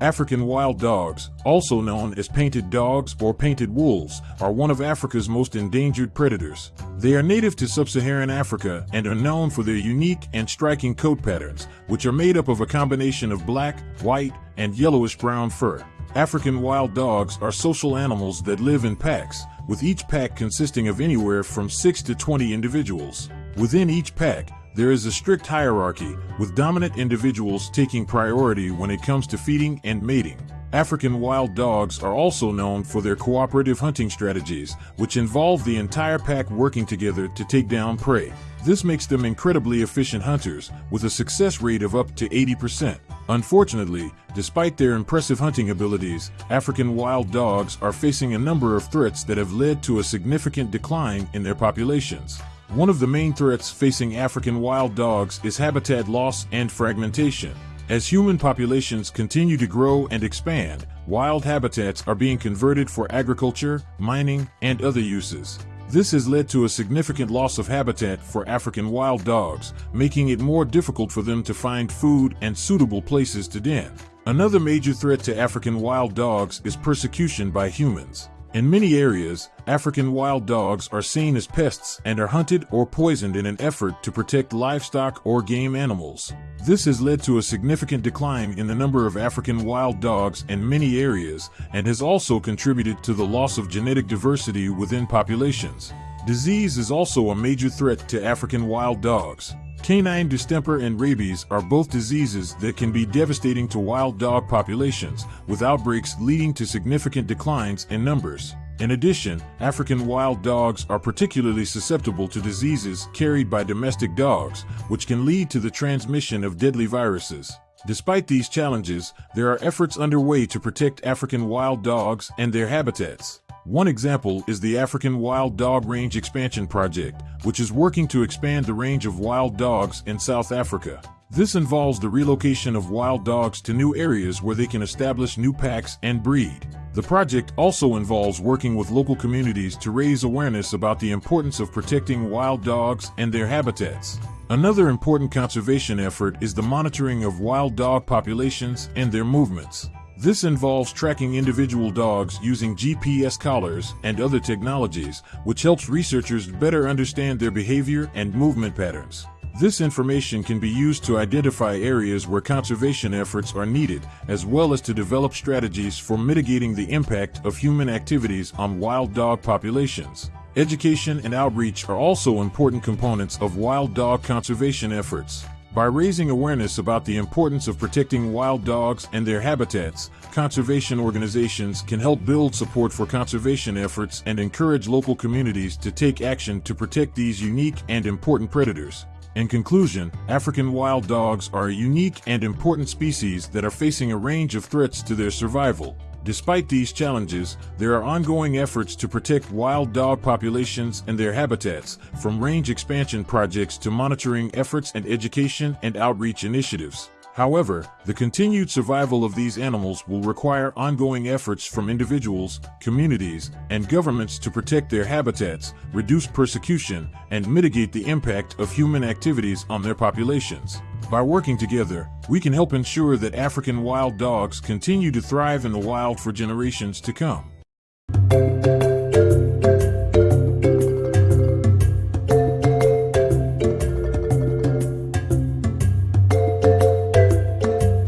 African wild dogs, also known as painted dogs or painted wolves, are one of Africa's most endangered predators. They are native to sub-Saharan Africa and are known for their unique and striking coat patterns, which are made up of a combination of black, white, and yellowish-brown fur. African wild dogs are social animals that live in packs, with each pack consisting of anywhere from 6 to 20 individuals. Within each pack, there is a strict hierarchy, with dominant individuals taking priority when it comes to feeding and mating. African wild dogs are also known for their cooperative hunting strategies, which involve the entire pack working together to take down prey. This makes them incredibly efficient hunters, with a success rate of up to 80%. Unfortunately, despite their impressive hunting abilities, African wild dogs are facing a number of threats that have led to a significant decline in their populations. One of the main threats facing African wild dogs is habitat loss and fragmentation. As human populations continue to grow and expand, wild habitats are being converted for agriculture, mining, and other uses. This has led to a significant loss of habitat for African wild dogs, making it more difficult for them to find food and suitable places to den. Another major threat to African wild dogs is persecution by humans. In many areas, African wild dogs are seen as pests and are hunted or poisoned in an effort to protect livestock or game animals. This has led to a significant decline in the number of African wild dogs in many areas and has also contributed to the loss of genetic diversity within populations. Disease is also a major threat to African wild dogs. Canine distemper and rabies are both diseases that can be devastating to wild dog populations, with outbreaks leading to significant declines in numbers. In addition, African wild dogs are particularly susceptible to diseases carried by domestic dogs, which can lead to the transmission of deadly viruses. Despite these challenges, there are efforts underway to protect African wild dogs and their habitats. One example is the African Wild Dog Range Expansion Project, which is working to expand the range of wild dogs in South Africa. This involves the relocation of wild dogs to new areas where they can establish new packs and breed. The project also involves working with local communities to raise awareness about the importance of protecting wild dogs and their habitats. Another important conservation effort is the monitoring of wild dog populations and their movements. This involves tracking individual dogs using GPS collars and other technologies, which helps researchers better understand their behavior and movement patterns. This information can be used to identify areas where conservation efforts are needed, as well as to develop strategies for mitigating the impact of human activities on wild dog populations. Education and outreach are also important components of wild dog conservation efforts. By raising awareness about the importance of protecting wild dogs and their habitats, conservation organizations can help build support for conservation efforts and encourage local communities to take action to protect these unique and important predators. In conclusion, African wild dogs are a unique and important species that are facing a range of threats to their survival, Despite these challenges, there are ongoing efforts to protect wild dog populations and their habitats, from range expansion projects to monitoring efforts and education and outreach initiatives. However, the continued survival of these animals will require ongoing efforts from individuals, communities, and governments to protect their habitats, reduce persecution, and mitigate the impact of human activities on their populations. By working together, we can help ensure that African wild dogs continue to thrive in the wild for generations to come.